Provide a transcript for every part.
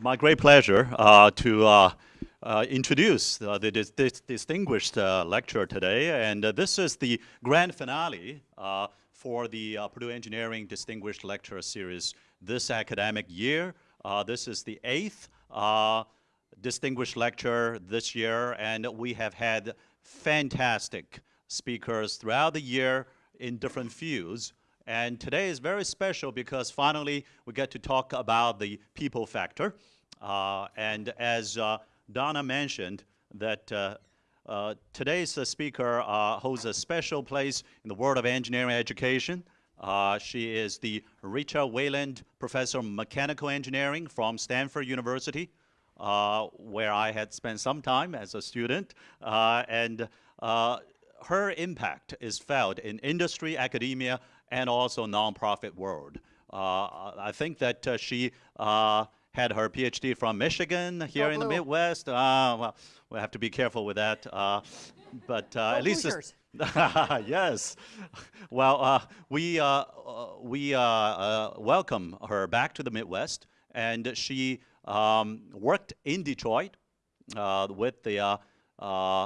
my great pleasure uh, to uh, uh, introduce uh, the dis dis distinguished uh, lecturer today. And uh, this is the grand finale for the Purdue Engineering Distinguished Lecturer Series this academic year. this is the eighth distinguished lecture this year, and we have had fantastic speakers throughout the year in different fields. And today is very special because finally we get to talk about the people factor. Uh, and as uh, Donna mentioned, that uh, uh today's speaker uh, holds a special place in the world of engineering education. Uh, she is the Richard Weiland Professor of Mechanical Engineering from Stanford University, where I had spent some time as a student. and her impact is felt in industry, academia, and also nonprofit world. Uh, I think that uh, she uh, had her PhD from Michigan here in the Midwest. Uh, well, we have to be careful with that. Uh, but uh, at least, yes. Well, we we welcome her back to the Midwest, and she um, worked in Detroit with the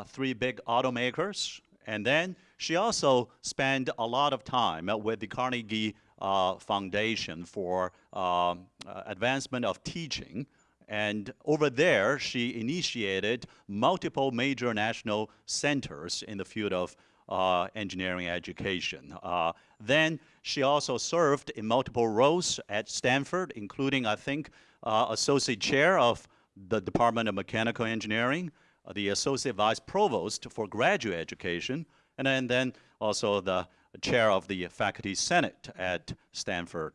three big automakers, and then she also spent a lot of time with the Carnegie uh, Foundation for um, uh, Advancement of Teaching. And over there, she initiated multiple major national centers in the field of uh, engineering education. Uh, then she also served in multiple roles at Stanford, including, I think, uh, Associate Chair of the Department of Mechanical Engineering, uh, the Associate Vice Provost for Graduate Education, and then, then also the chair of the faculty senate at Stanford.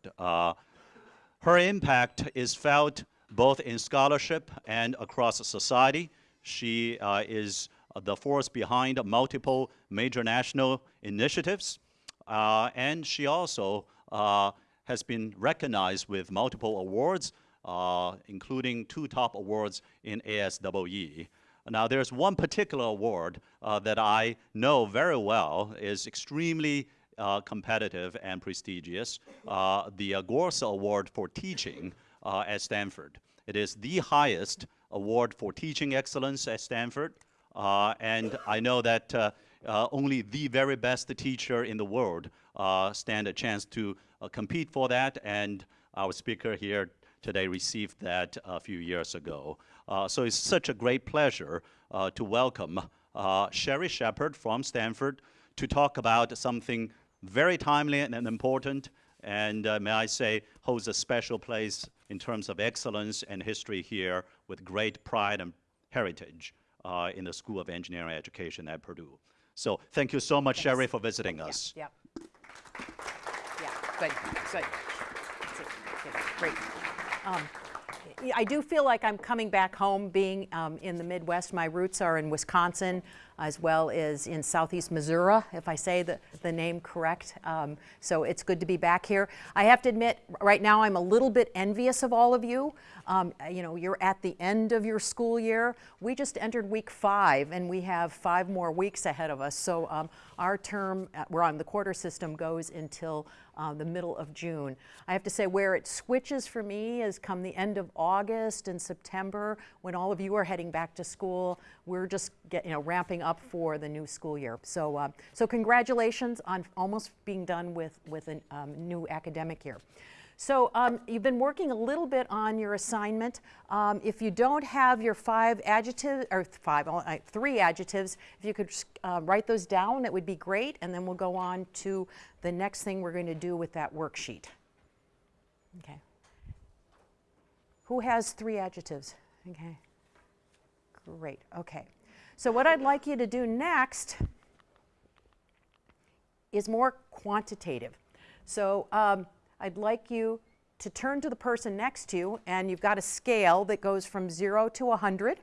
Her impact is felt both in scholarship and across society. She uh, is the force behind multiple major national initiatives, uh, and she also uh, has been recognized with multiple awards, uh, including two top awards in ASWE. Now, there's one particular award uh, that I know very well is extremely competitive and prestigious, uh, the Gores Award for Teaching uh, at Stanford. It is the highest award for teaching excellence at Stanford, uh, and I know that uh, only the very best teacher in the world stand a chance to compete for that, and our speaker here today received that a few years ago. Uh, so it's such a great pleasure uh, to welcome uh, Sheri Sheppard from Stanford to talk about something very timely and important, and uh, may I say, holds a special place in terms of excellence and history here with great pride and heritage uh, in the School of Engineering Education at Purdue. So thank you so much, Thanks. Sheri, for visiting us. Yeah, yeah. good, good. Great. Um, I do feel like I'm coming back home being um, in the Midwest. My roots are in Wisconsin as well as in southeast Missouri, if I say the, the name correct. Um, so it's good to be back here. I have to admit, right now I'm a little bit envious of all of you. Um, you know, you're at the end of your school year. We just entered week five and we have five more weeks ahead of us. So um, our term, uh, we're on the quarter system, goes until uh, the middle of June. I have to say where it switches for me is come the end of August and September when all of you are heading back to school. We're just get, you know, ramping up for the new school year. So, uh, so congratulations on almost being done with, with a um, new academic year. So um, you've been working a little bit on your assignment. Um, if you don't have your five adjectives, or five, three adjectives, if you could uh, write those down, that would be great. And then we'll go on to the next thing we're going to do with that worksheet. Okay. Who has three adjectives? Okay. Great. Okay. So what I'd like you to do next is more quantitative. So um, I'd like you to turn to the person next to you and you've got a scale that goes from 0 to 100.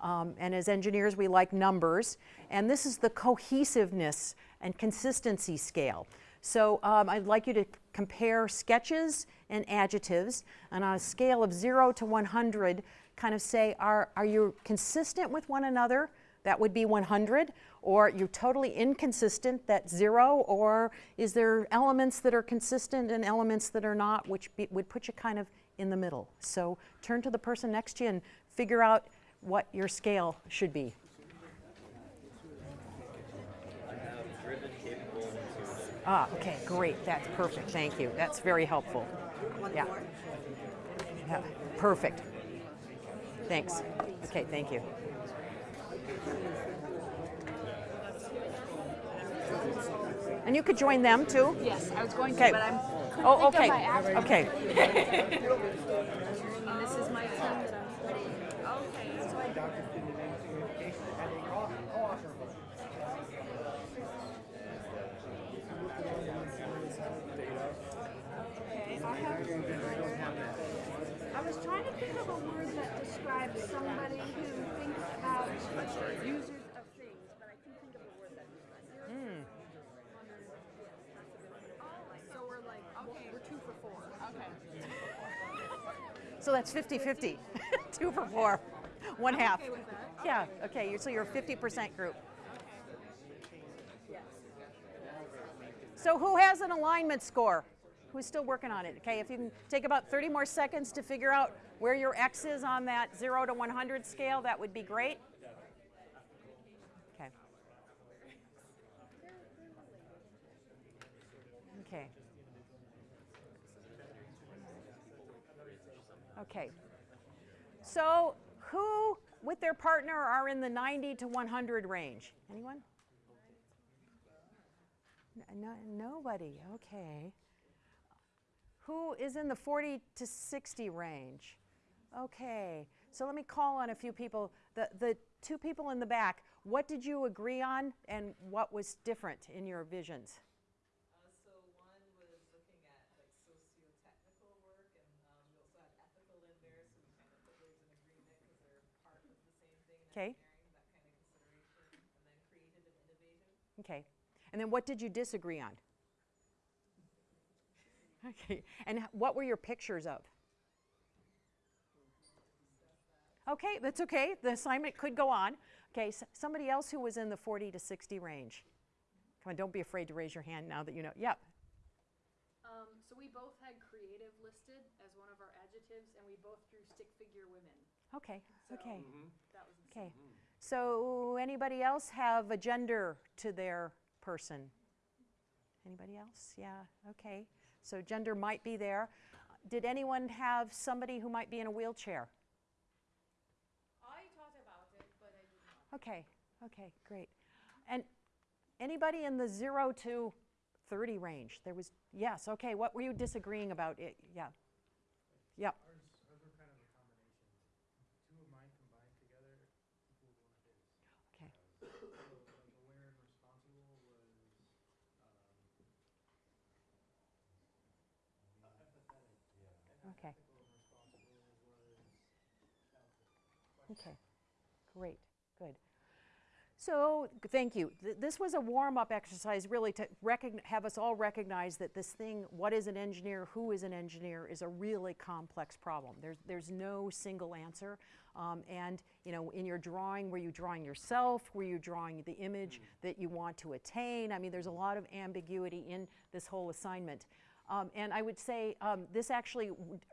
Um, and as engineers, we like numbers. And this is the cohesiveness and consistency scale. So um, I'd like you to compare sketches and adjectives. And on a scale of 0 to 100, kind of say, are, are you consistent with one another? that would be 100, or you're totally inconsistent, that's zero, or is there elements that are consistent and elements that are not, which be, would put you kind of in the middle. So turn to the person next to you and figure out what your scale should be. Ah, okay, great, that's perfect, thank you. That's very helpful. Yeah. Yeah, perfect. Thanks. Okay, thank you. And you could join them too? Yes, I was going Okay. to, but I'm. Oh, okay, okay. This is my that I'm. Okay, so I. Okay, I have. I was trying to think of a word that describes somebody who thinks about users of things, but I couldn't think of a word that describes. Hmm. So we're like, okay, we're two for four. Okay. So that's 50-50, two for four, one half. okay. Yeah, okay, you're- so you're a 50% group. So who has an alignment score? Who's still working on it? Okay, if you can take about 30 more seconds to figure out where your X is on that 0 to 100 scale, that would be great. Okay. Okay. Okay. So who with their partner are in the 90 to 100 range? Anyone? No, nobody, okay. Who is in the 40 to 60 range? Okay, so let me call on a few people. The, the two people in the back, what did you agree on and what was different in your visions? Uh, so one was looking at like socio-technical work, and um, we also had ethical in there, so we kind of put those in agreement because they're part of the same thing in Okay. engineering, that kind of consideration, and then creative and innovative. Okay, and then what did you disagree on? Okay, and what were your pictures of? Okay, that's okay. The assignment could go on. Okay, s- somebody else who was in the 40 to 60 range. Come on, don't be afraid to raise your hand now that you know. Yep. Um, so we both had creative listed as one of our adjectives, and we both drew stick figure women. Okay, okay, mm-hmm. That was okay. Mm-hmm. So anybody else have a gender to their person? Anybody else? Yeah, okay. So gender might be there. Did anyone have somebody who might be in a wheelchair? I talked about it, but I did not. Okay, okay, great. And anybody in the zero to 30 range? There was, yes, okay, what were you disagreeing about? It, yeah. Yep, Ours, ours were kind of a combination. Two of mine combined together equaled one of his. okay, So, like, aware and responsible was, um, okay, ethical and responsible was healthy. Okay. Great, good. So, thank you. Th- This was a warm-up exercise really to have us all recognize that this thing, what is an engineer, who is an engineer, is a really complex problem. There's, there's no single answer. Um, and, you know, in your drawing, were you drawing yourself? Were you drawing the image that you want to attain? I mean, there's a lot of ambiguity in this whole assignment. Um, and I would say um, this actually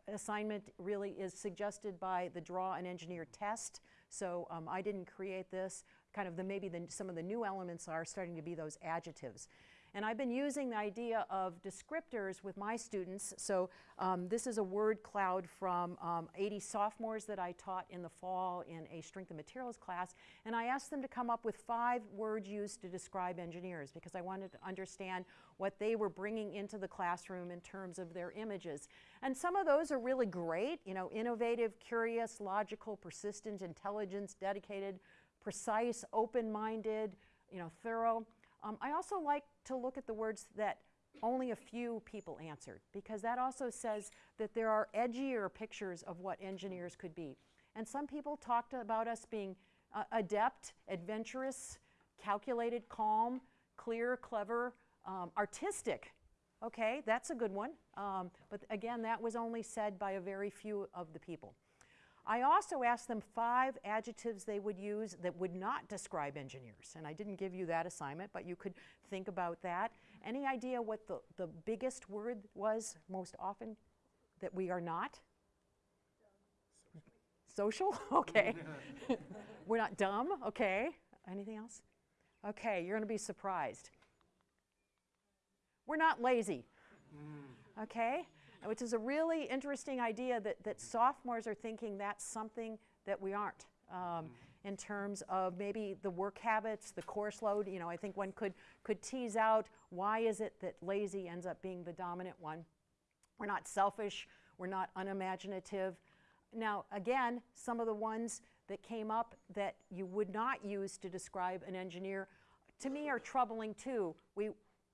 assignment really is suggested by the Draw an Engineer test. So um, I didn't create this. Kind of the maybe the, some of the new elements are starting to be those adjectives. And I've been using the idea of descriptors with my students. So um, this is a word cloud from um, 80 sophomores that I taught in the fall in a strength and materials class. And I asked them to come up with five words used to describe engineers because I wanted to understand what they were bringing into the classroom in terms of their images. And some of those are really great, you know, innovative, curious, logical, persistent, intelligence, dedicated, precise, open-minded, you know, thorough. Um, I also like to look at the words that only a few people answered because that also says that there are edgier pictures of what engineers could be. And some people talked about us being uh, adept, adventurous, calculated, calm, clear, clever, um, artistic. Okay, that's a good one. Um, but again, that was only said by a very few of the people. I also asked them five adjectives they would use that would not describe engineers. And I didn't give you that assignment, but you could think about that. Any idea what the, the biggest word was most often that we are not? Social? Okay. We're not dumb? Okay. Anything else? Okay, you're going to be surprised. We're not lazy. Mm. Okay? Which is a really interesting idea that, that sophomores are thinking that's something that we aren't. Um, in terms of maybe the work habits, the course load, you know, I think one could, could tease out why is it that lazy ends up being the dominant one. We're not selfish, we're not unimaginative. Now, again, some of the ones that came up that you would not use to describe an engineer, to me are troubling too. We,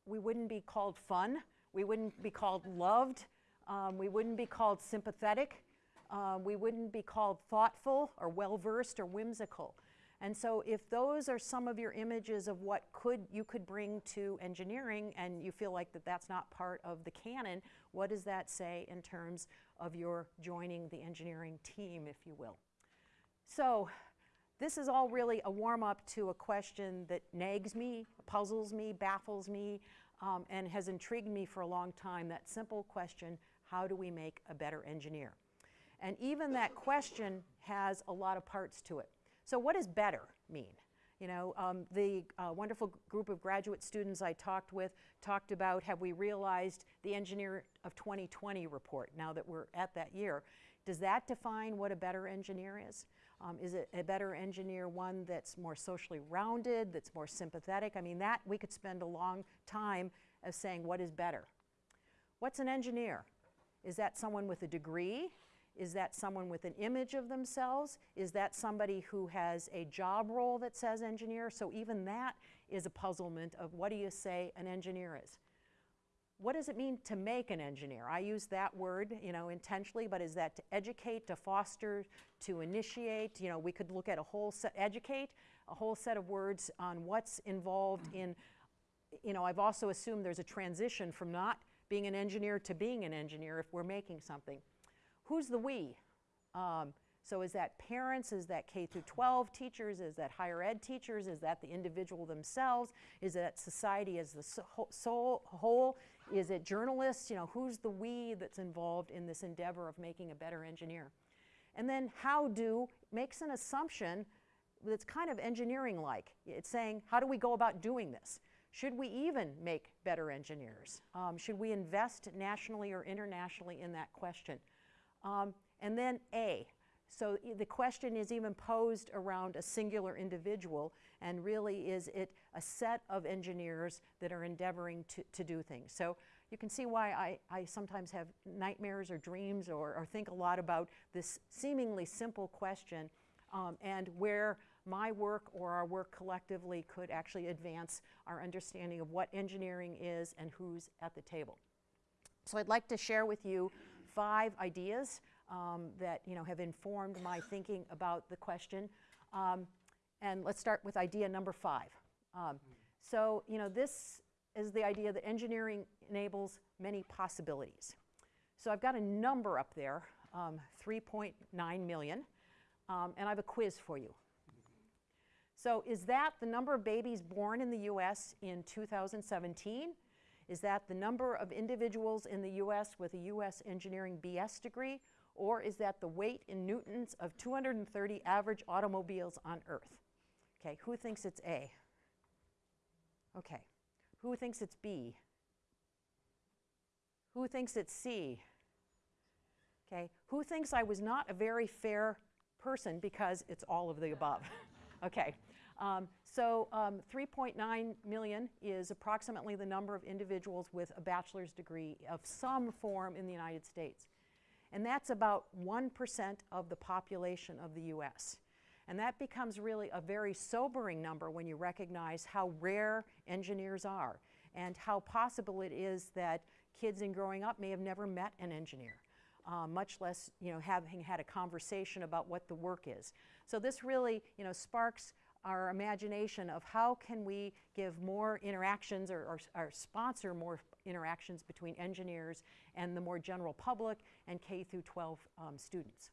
we wouldn't be called fun, we wouldn't be called loved, um, we wouldn't be called sympathetic, um, we wouldn't be called thoughtful or well-versed or whimsical. And so if those are some of your images of what could you could bring to engineering and you feel like that that's not part of the canon, what does that say in terms of your joining the engineering team, if you will? So this is all really a warm-up to a question that nags me, puzzles me, baffles me, um, and has intrigued me for a long time, that simple question, how do we make a better engineer? And even that question has a lot of parts to it. So what does better mean? You know, um, the uh, wonderful group of graduate students I talked with talked about have we realized the Engineer of 2020 report now that we're at that year. Does that define what a better engineer is? Um, is it a better engineer one that's more socially rounded, that's more sympathetic? I mean, that we could spend a long time of saying what is better. What's an engineer? Is that someone with a degree? Is that someone with an image of themselves? Is that somebody who has a job role that says engineer? So even that is a puzzlement of what do you say an engineer is? What does it mean to make an engineer? I use that word, you know, intentionally, but is that to educate, to foster, to initiate? You know, we could look at a whole set, educate, a whole set of words on what's involved in, you know, I've also assumed there's a transition from not being an engineer to being an engineer if we're making something. Who's the we? Um, so is that parents, is that K through 12 teachers, is that higher ed teachers, is that the individual themselves, is that society as the so whole, is it journalists, you know, who's the we that's involved in this endeavor of making a better engineer? And then how do makes an assumption that's kind of engineering-like. It's saying, how do we go about doing this? Should we even make better engineers? Um, should we invest nationally or internationally in that question? Um, and then A. So the question is even posed around a singular individual, and really is it a set of engineers that are endeavoring to, to do things. So you can see why I, I sometimes have nightmares or dreams or, or think a lot about this seemingly simple question um, and where my work or our work collectively could actually advance our understanding of what engineering is and who's at the table. So I'd like to share with you five ideas um, that you know, have informed my thinking about the question. Um, and let's start with idea number five. Um, so you know, this is the idea that engineering enables many possibilities. So I've got a number up there, um, 3.9 million, um, and I have a quiz for you. So is that the number of babies born in the US in 2017? Is that the number of individuals in the US with a US engineering BS degree? Or is that the weight in newtons of 230 average automobiles on Earth? Okay, who thinks it's A? Okay, who thinks it's B? Who thinks it's C? Okay, who thinks I was not a very fair person because it's all of the above? okay, um, so um, 3.9 million is approximately the number of individuals with a bachelor's degree of some form in the United States. And that's about 1% of the population of the US. And that becomes really a very sobering number when you recognize how rare engineers are and how possible it is that kids in growing up may have never met an engineer. Uh, much less you know, having had a conversation about what the work is. So this really you know, sparks our imagination of how can we give more interactions or, or, or, sponsor more interactions between engineers and the more general public and K through 12 um, students.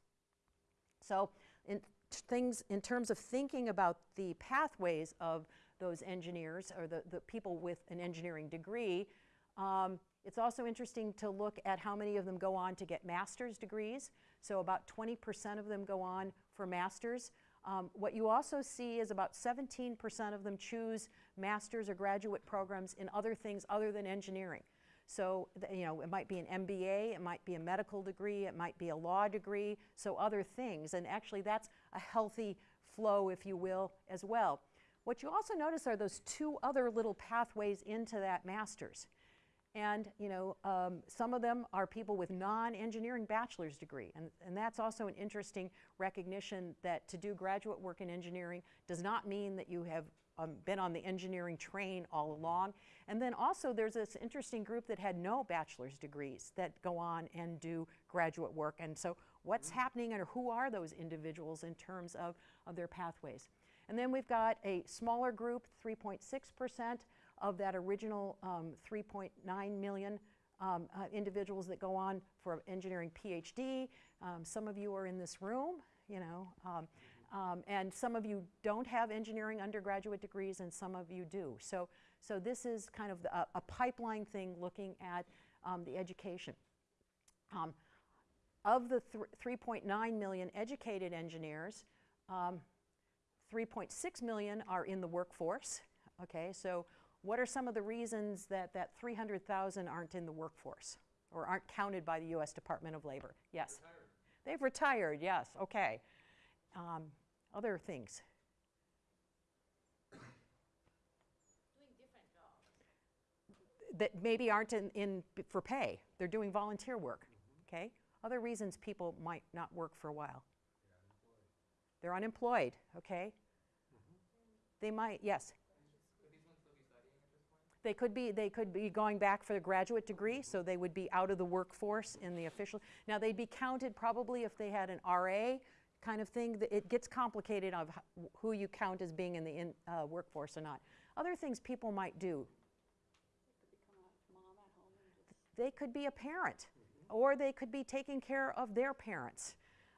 So in things, in terms of thinking about the pathways of those engineers or the, the people with an engineering degree, um, it's also interesting to look at how many of them go on to get master's degrees. So about 20% of them go on for masters. Um, what you also see is about 17% of them choose master's or graduate programs in other things other than engineering. So, you know, it might be an MBA, it might be a medical degree, it might be a law degree, so other things. And actually, that's a healthy flow, if you will, as well. What you also notice are those two other little pathways into that master's. And, you know, um, some of them are people with non-engineering bachelor's degree. And, and that's also an interesting recognition that to do graduate work in engineering does not mean that you have um, been on the engineering train all along. And then also there's this interesting group that had no bachelor's degrees that go on and do graduate work. And so what's happening and who are those individuals in terms of, of their pathways? And then we've got a smaller group, 3.6% of that original um, 3.9 million um, uh, individuals that go on for engineering PhD. Um, some of you are in this room, you know, um, um, and some of you don't have engineering undergraduate degrees, and some of you do. So, so this is kind of the, a, a pipeline thing looking at um, the education. Of the 3.9 million educated engineers, um, 3.6 million are in the workforce. Okay, so what are some of the reasons that that 300,000 aren't in the workforce or aren't counted by the U.S. Department of Labor? Yes. They've retired. Yes. Okay. Um, other things. That maybe aren't in, in for pay. They're doing volunteer work. Okay. Other reasons people might not work for a while. They're unemployed. Okay. They might. Yes. They could be, they could be going back for a graduate degree, so they would be out of the workforce in the official. Now, they'd be counted probably if they had an RA kind of thing. It gets complicated of who you count as being in the in, uh, workforce or not. Other things people might do. They could be a parent, or they could be taking care of their parents.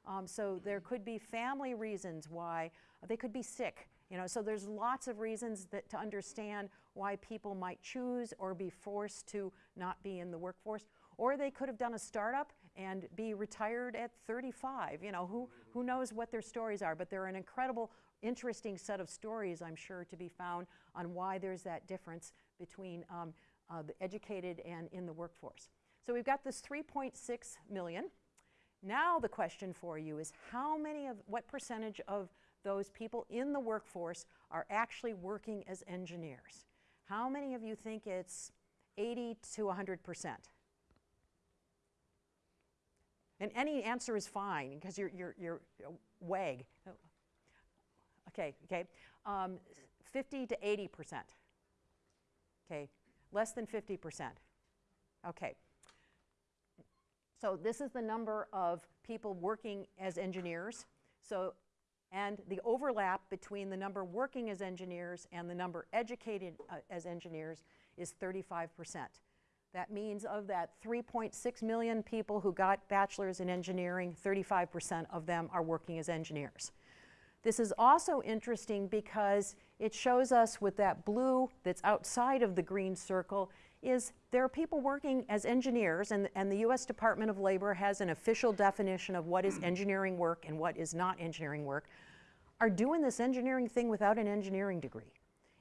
Um, so there could be family reasons why they could be sick. You know, so there's lots of reasons that to understand why people might choose or be forced to not be in the workforce. Or they could have done a startup and be retired at 35. You know, who, who knows what their stories are, but they're an incredible, interesting set of stories, I'm sure, to be found on why there's that difference between um, uh, the educated and in the workforce. So we've got this 3.6 million. Now the question for you is how many of, what percentage of those people in the workforce are actually working as engineers? How many of you think it's 80 to 100 percent? And any answer is fine because you're, you're, you're uh, wag. Okay, okay. Um, 50 to 80 percent. Okay, less than 50 percent. Okay. So this is the number of people working as engineers. So, and the overlap between the number working as engineers and the number educated uh, as engineers is 35%. That means of that 3.6 million people who got bachelors in engineering, 35% of them are working as engineers. This is also interesting because it shows us with that blue that's outside of the green circle is there are people working as engineers and, and the US Department of Labor has an official definition of what is engineering work and what is not engineering work, are doing this engineering thing without an engineering degree.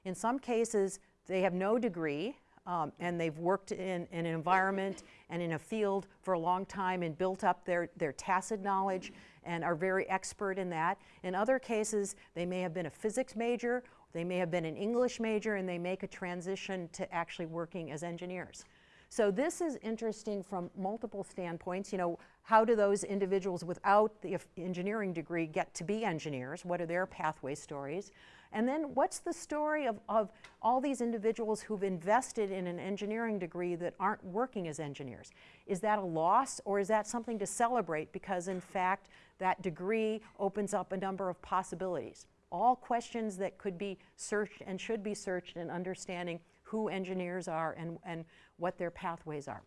In some cases, they have no degree um, and they've worked in, in, an environment and in a field for a long time and built up their, their tacit knowledge and are very expert in that. In other cases, they may have been a physics major, they may have been an English major, and they make a transition to actually working as engineers. So this is interesting from multiple standpoints. You know, how do those individuals without the engineering degree get to be engineers? What are their pathway stories? And then what's the story of, of all these individuals who've invested in an engineering degree that aren't working as engineers? Is that a loss or is that something to celebrate because in fact that degree opens up a number of possibilities? All questions that could be searched and should be searched in understanding who engineers are and, and what their pathways are.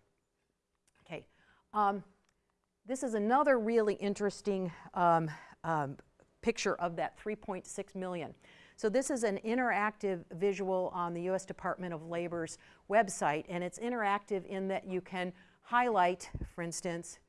Okay. Um, this is another really interesting um, um, picture of that 3.6 million. So this is an interactive visual on the U.S. Department of Labor's website, and it's interactive in that you can highlight, for instance,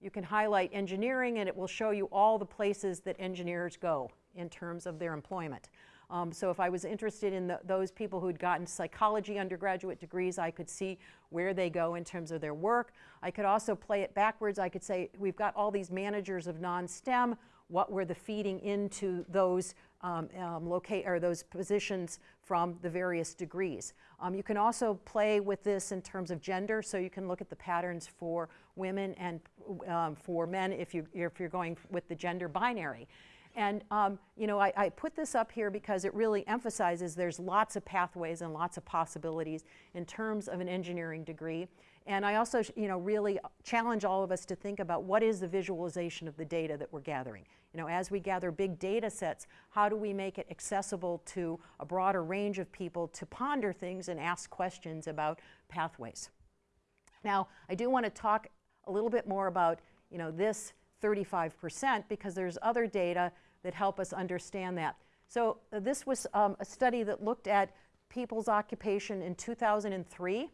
you can highlight engineering and it will show you all the places that engineers go in terms of their employment. Um, so if I was interested in the, those people who'd gotten psychology undergraduate degrees, I could see where they go in terms of their work. I could also play it backwards. I could say, we've got all these managers of non-STEM. What were the feeding into those um, um, locate or those positions from the various degrees. Um, you can also play with this in terms of gender, so you can look at the patterns for women and um, for men if, you, if you're going with the gender binary. And um, you know, I, I, put this up here because it really emphasizes there's lots of pathways and lots of possibilities in terms of an engineering degree. And I also, you know, really challenge all of us to think about what is the visualization of the data that we're gathering. You know, as we gather big data sets, how do we make it accessible to a broader range of people to ponder things and ask questions about pathways? Now, I do want to talk a little bit more about, you know, this 35% because there's other data that help us understand that. So uh, this was um, a study that looked at people's occupation in 2003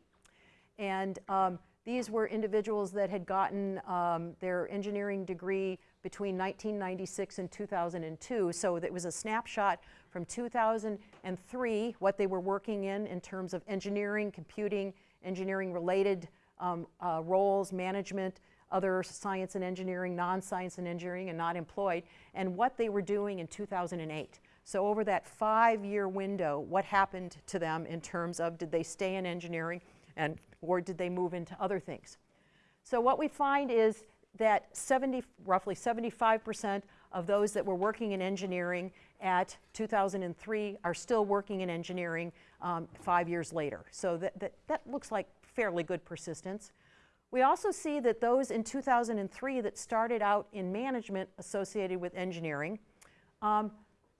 and um, these were individuals that had gotten um, their engineering degree between 1996 and 2002. So it was a snapshot from 2003, what they were working in in terms of engineering, computing, engineering related um, uh, roles, management, other science and engineering, non-science and engineering, and not employed, and what they were doing in 2008. So over that five-year window, what happened to them in terms of did they stay in engineering and or did they move into other things? So what we find is that 70, roughly 75% of those that were working in engineering at 2003 are still working in engineering um, five years later. So that, that, that looks like fairly good persistence. We also see that those in 2003 that started out in management associated with engineering, um,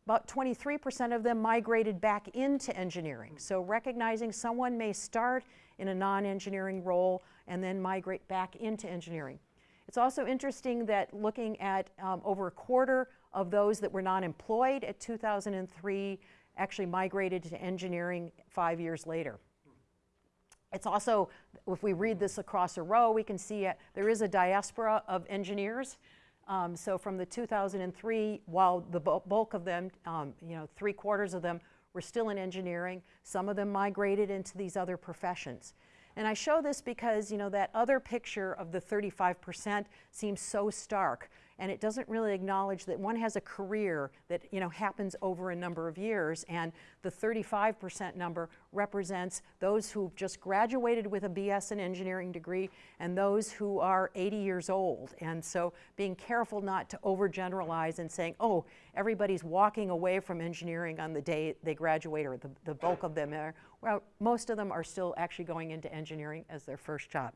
about 23% of them migrated back into engineering. So recognizing someone may start in a non-engineering role and then migrate back into engineering. It's also interesting that looking at um, over a quarter of those that were not employed at 2003 actually migrated to engineering five years later. It's also, if we read this across a row, we can see it, there is a diaspora of engineers. Um, so from the 2003, while the bulk of them, um, you know, three quarters of them were still in engineering. Some of them migrated into these other professions. And I show this because, you know, that other picture of the 35% seems so stark and it doesn't really acknowledge that one has a career that, you know, happens over a number of years and the 35% number represents those who just graduated with a BS in engineering degree and those who are 80 years old. And so being careful not to overgeneralize and saying, oh, everybody's walking away from engineering on the day they graduate or the, the bulk of them are, well, most of them are still actually going into engineering as their first job.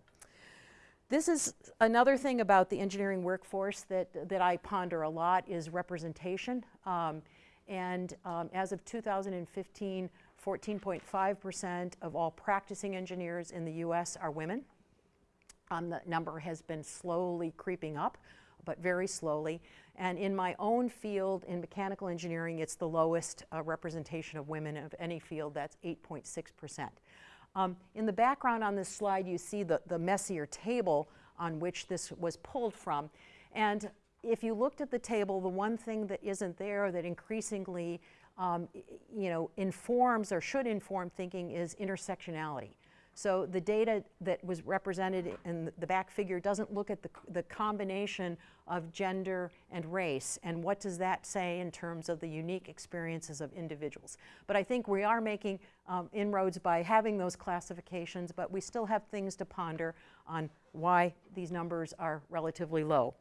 This is another thing about the engineering workforce that, that I ponder a lot is representation. Um, and um, as of 2015, 14.5% of all practicing engineers in the US are women. Um, the number has been slowly creeping up, but very slowly. And in my own field, in mechanical engineering, it's the lowest uh, representation of women of any field, that's 8.6%. Um, in the background on this slide, you see the, the messier table on which this was pulled from. And if you looked at the table, the one thing that isn't there that increasingly um, you know, informs or should inform thinking is intersectionality. So the data that was represented in the back figure doesn't look at the, the combination of gender and race and what does that say in terms of the unique experiences of individuals. But I think we are making um, inroads by having those classifications, but we still have things to ponder on why these numbers are relatively low.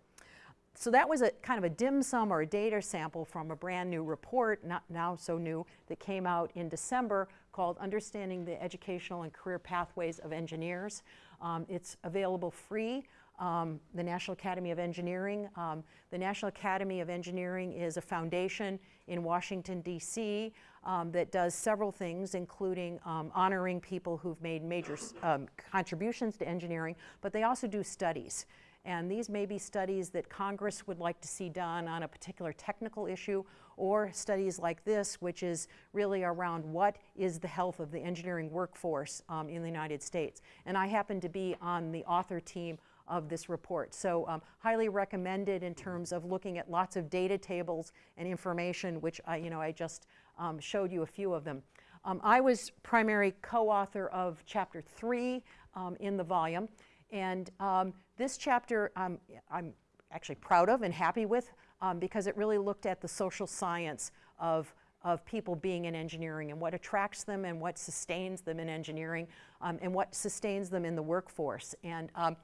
So that was a kind of a dim sum or a data sample from a brand new report, not now so new, that came out in December called Understanding the Educational and Career Pathways of Engineers. Um, it's available free. Um, the National Academy of Engineering. Um, the National Academy of Engineering is a foundation in Washington, D.C. Um, that does several things, including um, honoring people who've made major um, contributions to engineering, but they also do studies. And these may be studies that Congress would like to see done on a particular technical issue, or studies like this, which is really around what is the health of the engineering workforce um, in the United States. And I happen to be on the author team of this report. So um, highly recommended in terms of looking at lots of data tables and information, which I, you know, I just um, showed you a few of them. Um, I was primary co-author of chapter three um, in the volume. And um, this chapter um, I'm actually proud of and happy with um, because it really looked at the social science of, of people being in engineering and what attracts them and what sustains them in engineering um, and what sustains them in the workforce. And um,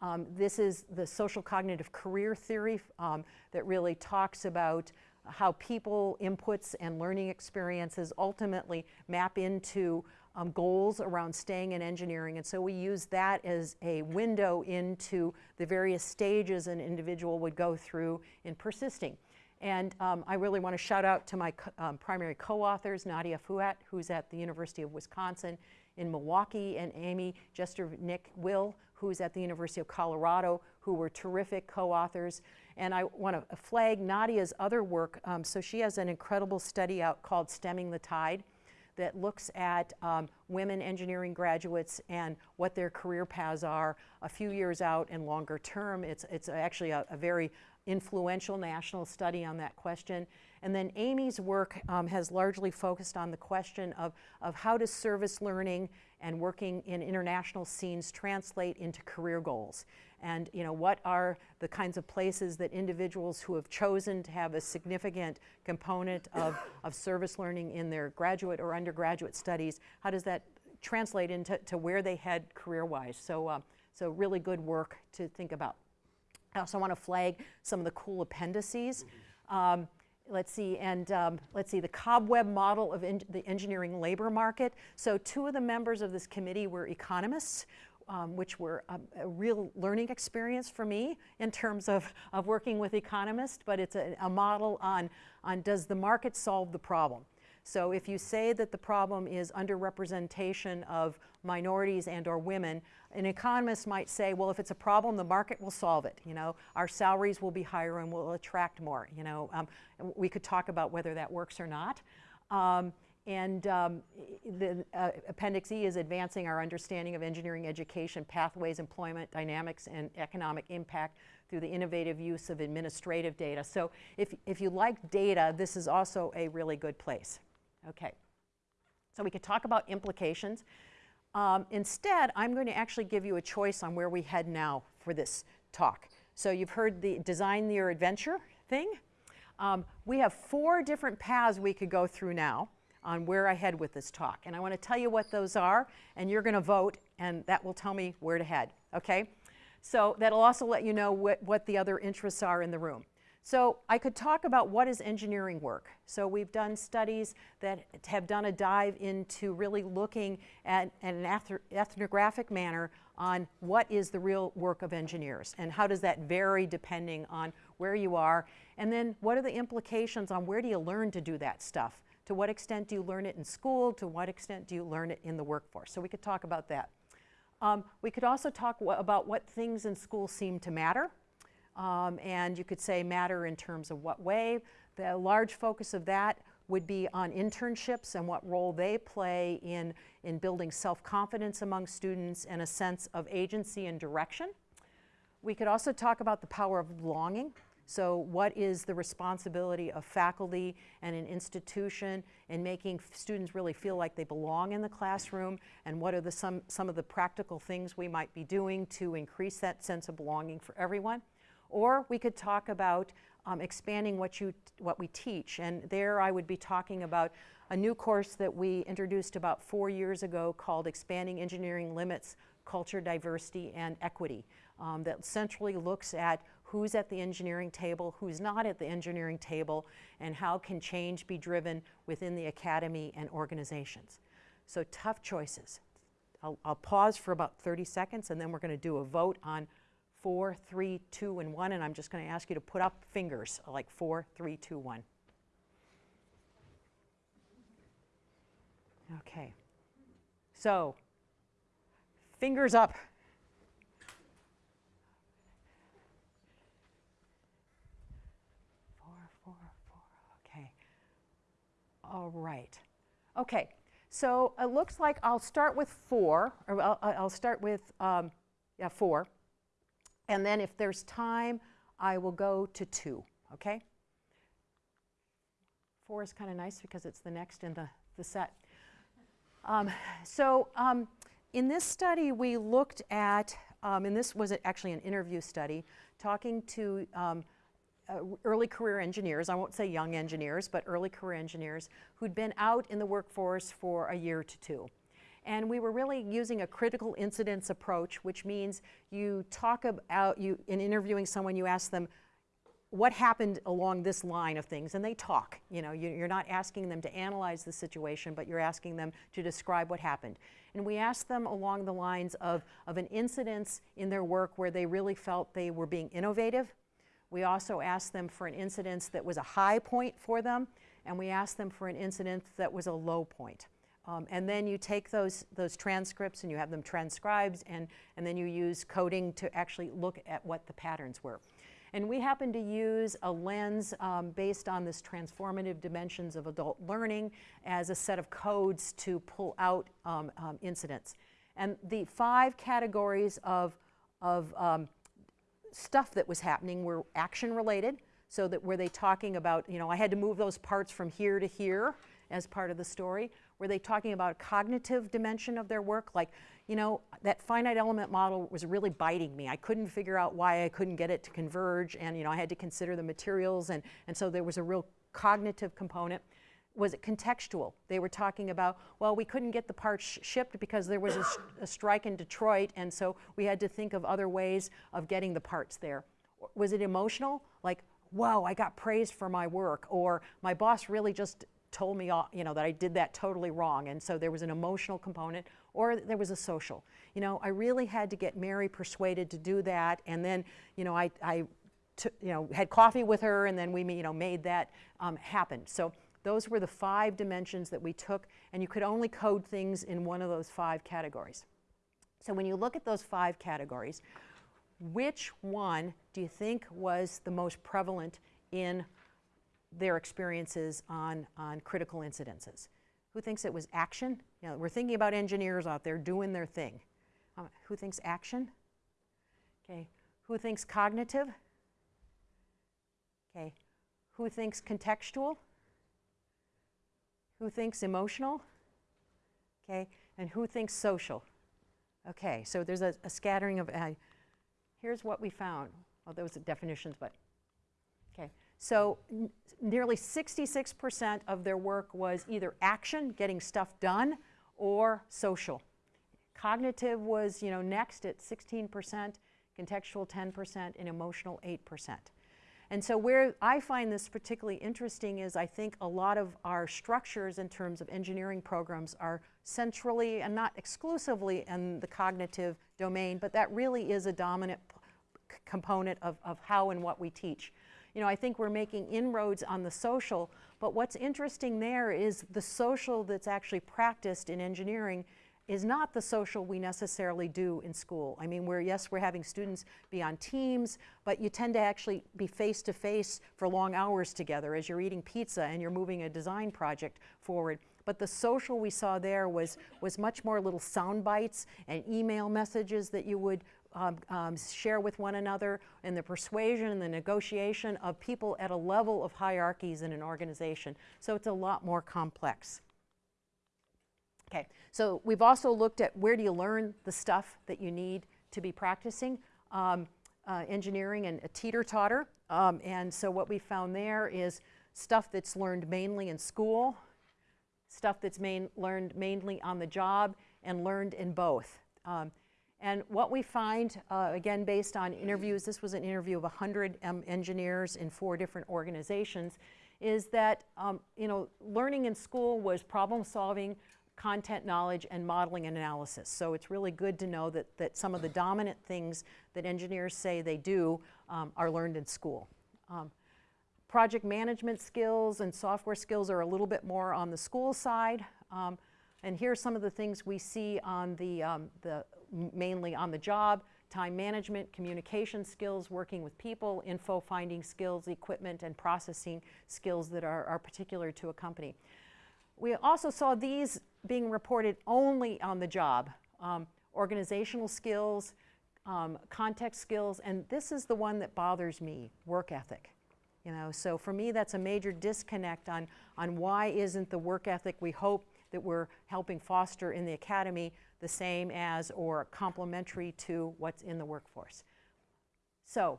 um, this is the social cognitive career theory that really talks about how people inputs and learning experiences ultimately map into um, goals around staying in engineering. And so we use that as a window into the various stages an individual would go through in persisting. And um, I really want to shout out to my co um, primary co-authors, Nadya Fouad, who's at the University of Wisconsin in Milwaukee, and Amy Jester Nick Will, who's at the University of Colorado, who were terrific co-authors. And I want to flag Nadya's other work. Um, so she has an incredible study out called Stemming the Tide that looks at um, women engineering graduates and what their career paths are a few years out and longer term. It's, it's actually a, a very influential national study on that question. And then Amy's work um, has largely focused on the question of, of how does service learning and working in international scenes translate into career goals and you know what are the kinds of places that individuals who have chosen to have a significant component of, of service learning in their graduate or undergraduate studies, how does that translate into to where they head career-wise? So, uh, so really good work to think about. I also want to flag some of the cool appendices. Um, let's see, and um, let's see, the cobweb model of the engineering labor market. So two of the members of this committee were economists um, which were a, a, real learning experience for me in terms of, of working with economists, but it's a, a model on, on does the market solve the problem? So if you say that the problem is underrepresentation of minorities and or women, an economist might say, well, if it's a problem, the market will solve it. You know, our salaries will be higher and we'll attract more. You know, um, we could talk about whether that works or not. Um, and um, the uh, Appendix E is advancing our understanding of engineering education, pathways, employment, dynamics, and economic impact through the innovative use of administrative data. So if, if you like data, this is also a really good place. Okay. So we could talk about implications. Um, instead, I'm going to actually give you a choice on where we head now for this talk. So you've heard the design your adventure thing. Um, we have four different paths we could go through now on where I head with this talk. And I want to tell you what those are, and you're going to vote, and that will tell me where to head, okay? So that'll also let you know what, what the other interests are in the room. So I could talk about what is engineering work. So we've done studies that have done a dive into really looking at, at an ethnographic manner on what is the real work of engineers and how does that vary depending on where you are. And then what are the implications on where do you learn to do that stuff? To what extent do you learn it in school? To what extent do you learn it in the workforce? So we could talk about that. Um, we could also talk about what things in school seem to matter. Um, and you could say matter in terms of what way. The large focus of that would be on internships and what role they play in, in building self-confidence among students and a sense of agency and direction. We could also talk about the power of belonging. So what is the responsibility of faculty and an institution in making students really feel like they belong in the classroom and what are the, some, some of the practical things we might be doing to increase that sense of belonging for everyone. Or we could talk about um, expanding what, you, what we teach and there I would be talking about a new course that we introduced about four years ago called Expanding Engineering Limits, Culture, Diversity, and Equity um, that centrally looks at who's at the engineering table, who's not at the engineering table, and how can change be driven within the academy and organizations. So tough choices. I'll, I'll pause for about 30 seconds and then we're going to do a vote on four, three, two, and one, and I'm just going to ask you to put up fingers, like four, three, two, one. Okay. So, fingers up. All right. Okay, so it looks like I'll start with four, or I'll, I'll start with, um, yeah, four. And then if there's time, I will go to two, okay? Four is kind of nice because it's the next in the, the set. Um, so um, in this study, we looked at, um, and this was actually an interview study, talking to um, uh, early career engineers, I won't say young engineers, but early career engineers who'd been out in the workforce for a year to two. And we were really using a critical incidence approach, which means you talk about, you, in interviewing someone, you ask them, what happened along this line of things, and they talk. You know, you, you're not asking them to analyze the situation, but you're asking them to describe what happened. And we asked them along the lines of, of an incidence in their work where they really felt they were being innovative. We also asked them for an incidence that was a high point for them, and we asked them for an incidence that was a low point. Um, and then you take those, those transcripts and you have them transcribed, and, and then you use coding to actually look at what the patterns were. And we happen to use a lens um, based on this transformative dimensions of adult learning as a set of codes to pull out um, um, incidents. And the five categories of, of um, stuff that was happening were action related, so that were they talking about, you know, I had to move those parts from here to here as part of the story? Were they talking about a cognitive dimension of their work? Like, you know, that finite element model was really biting me. I couldn't figure out why I couldn't get it to converge, and you know, I had to consider the materials, and, and so there was a real cognitive component. Was it contextual? They were talking about, well, we couldn't get the parts shipped because there was a, a strike in Detroit, and so we had to think of other ways of getting the parts there. Was it emotional? Like, whoa, I got praised for my work, or my boss really just told me, you know, that I did that totally wrong, and so there was an emotional component, or there was a social. You know, I really had to get Mary persuaded to do that, and then, you know, I, I you know, had coffee with her, and then we, you know, made that um, happen. So those were the five dimensions that we took, and you could only code things in one of those five categories. So when you look at those five categories, which one do you think was the most prevalent in their experiences on, on critical incidences. Who thinks it was action? You know, we're thinking about engineers out there doing their thing. Um, who thinks action? Okay. Who thinks cognitive? Okay. Who thinks contextual? Who thinks emotional? Okay. And who thinks social? Okay. So there's a, a scattering of. Uh, here's what we found. Well, those are definitions, but okay. So nearly 66% of their work was either action, getting stuff done, or social. Cognitive was, you know, next at 16%, contextual 10%, and emotional 8%. And so where I find this particularly interesting is I think a lot of our structures in terms of engineering programs are centrally and not exclusively in the cognitive domain, but that really is a dominant component of, of how and what we teach. You know, I think we're making inroads on the social, but what's interesting there is the social that's actually practiced in engineering is not the social we necessarily do in school. I mean, we're, yes, we're having students be on teams, but you tend to actually be face-to-face for long hours together as you're eating pizza and you're moving a design project forward. But the social we saw there was, was much more little sound bites and email messages that you would um, um, share with one another and the persuasion and the negotiation of people at a level of hierarchies in an organization. So it's a lot more complex. Okay, so we've also looked at where do you learn the stuff that you need to be practicing um, uh, engineering and a teeter-totter. Um, and so what we found there is stuff that's learned mainly in school, stuff that's main, learned mainly on the job, and learned in both. Um, and what we find, uh, again, based on interviews, this was an interview of 100 um, engineers in four different organizations, is that, um, you know, learning in school was problem solving, content knowledge, and modeling and analysis. So it's really good to know that, that some of the dominant things that engineers say they do um, are learned in school. Um, project management skills and software skills are a little bit more on the school side. Um, and are some of the things we see on the, um, the mainly on the job, time management, communication skills, working with people, info finding skills, equipment and processing skills that are, are particular to a company. we also saw these being reported only on the job. Um, organizational skills, um, context skills, and this is the one that bothers me, work ethic. You know, so for me, that's a major disconnect on, on why isn't the work ethic we hope that we're helping foster in the academy the same as or complementary to what's in the workforce. So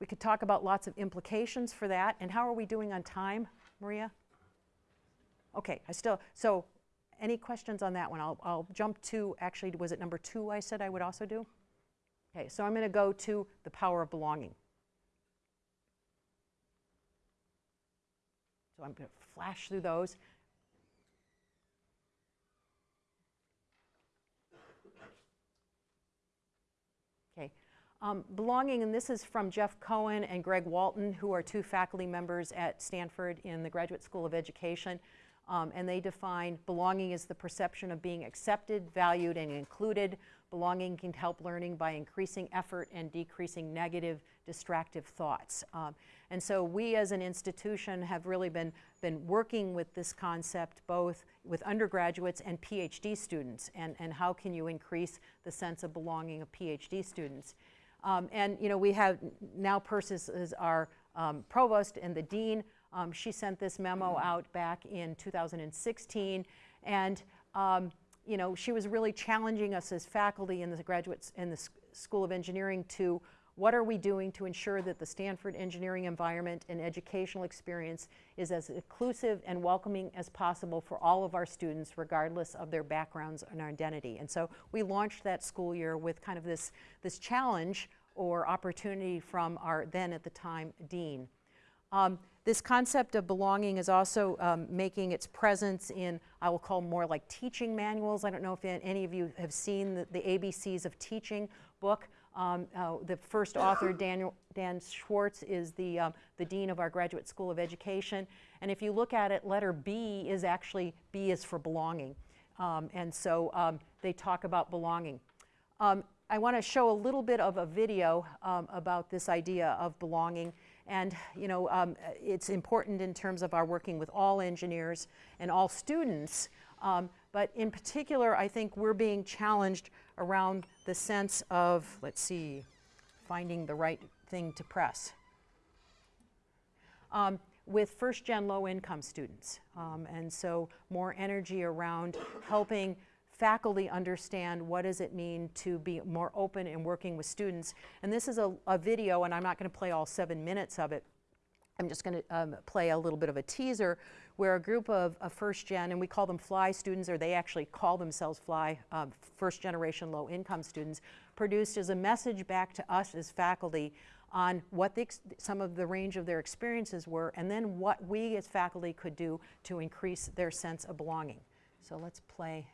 we could talk about lots of implications for that. And how are we doing on time, Maria? Okay, I still, so any questions on that one? I'll, I'll jump to, actually, was it number two I said I would also do? Okay, so I'm going to go to the power of belonging. So I'm going to flash through those. Okay. Um, belonging, and this is from Geoff Cohen and Greg Walton, who are two faculty members at Stanford in the Graduate School of Education. Um, and they define belonging as the perception of being accepted, valued, and included. Belonging can help learning by increasing effort and decreasing negative, distractive thoughts. Um, and so we as an institution have really been, been working with this concept both with undergraduates and PhD students, and, and how can you increase the sense of belonging of PhD students. Um, and you know, we have now Persis is our um, provost and the dean. Um, she sent this memo out back in 2016, and um, you know, she was really challenging us as faculty in the graduates in the School of Engineering to what are we doing to ensure that the Stanford engineering environment and educational experience is as inclusive and welcoming as possible for all of our students, regardless of their backgrounds and our identity. And so we launched that school year with kind of this, this challenge or opportunity from our then at the time dean. Um, this concept of belonging is also um, making its presence in, I will call more like teaching manuals. I don't know if any of you have seen the, the ABCs of Teaching book. Um, uh, the first author, Daniel, Dan Schwartz, is the, um, the dean of our Graduate School of Education. And if you look at it, letter B is actually, B is for belonging. Um, and so um, they talk about belonging. Um, I want to show a little bit of a video um, about this idea of belonging. And you know, um, it's important in terms of our working with all engineers and all students. Um, but in particular, I think we're being challenged around the sense of, let's see, finding the right thing to press. Um, with first gen low income students. Um, and so more energy around helping faculty understand what does it mean to be more open in working with students. And this is a, a video, and I'm not going to play all seven minutes of it. I'm just going to um, play a little bit of a teaser where a group of, of, first gen, and we call them FLY students, or they actually call themselves FLY, um, first generation low income students, produced as a message back to us as faculty on what the, some of the range of their experiences were, and then what we as faculty could do to increase their sense of belonging. So let's play.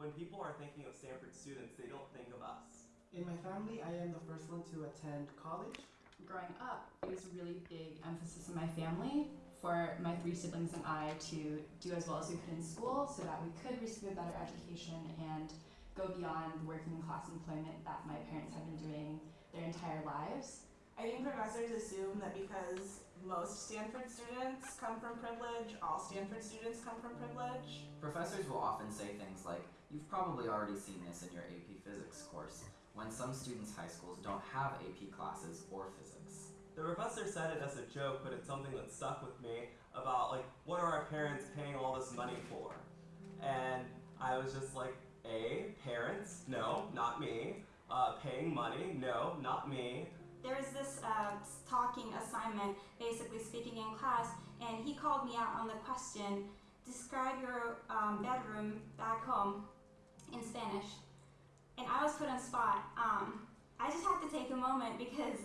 When people are thinking of Stanford students, they don't think of us. In my family, I am the first one to attend college. Growing up, it was a really big emphasis in my family for my three siblings and I to do as well as we could in school so that we could receive a better education and go beyond the working class employment that my parents had been doing their entire lives. I think professors assume that because most Stanford students come from privilege, all Stanford students come from privilege. Professors will often say things like, You've probably already seen this in your AP Physics course, when some students' high schools don't have AP classes or physics. The professor said it as a joke, but it's something that stuck with me about like, what are our parents paying all this money for? And I was just like, A, parents, no, not me. Uh, paying money, no, not me. There was this uh, talking assignment, basically speaking in class, and he called me out on the question, describe your um, bedroom back home in Spanish. And I was put on spot. Um, I just had to take a moment because